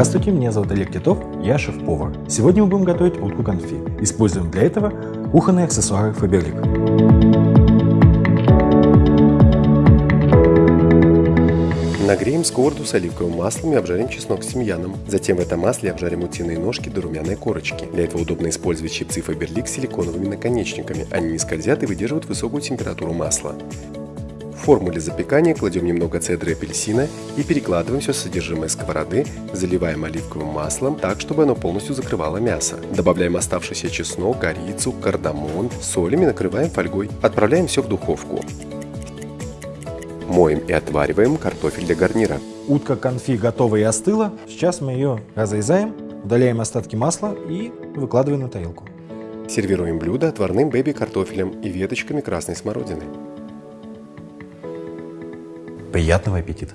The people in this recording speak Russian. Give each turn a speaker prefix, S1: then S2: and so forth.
S1: Здравствуйте, меня зовут Олег Титов, я шеф-повар. Сегодня мы будем готовить утку конфи. Используем для этого кухонные аксессуары Faberlic.
S2: Нагреем сковороду с оливковым маслом и обжарим чеснок с тимьяном. Затем в этом масле обжарим утиные ножки до румяной корочки. Для этого удобно использовать щипцы Faberlic с силиконовыми наконечниками. Они не скользят и выдерживают высокую температуру масла. В форму для запекания кладем немного цедры апельсина и перекладываем все содержимое сковороды, заливаем оливковым маслом так, чтобы оно полностью закрывало мясо. Добавляем оставшийся чеснок, корицу, кардамон, солим и накрываем фольгой. Отправляем все в духовку. Моем и отвариваем картофель для гарнира.
S1: Утка конфи готова и остыла. Сейчас мы ее разрезаем, удаляем остатки масла и выкладываем на тарелку.
S2: Сервируем блюдо отварным бэби-картофелем и веточками красной смородины.
S1: Приятного аппетита!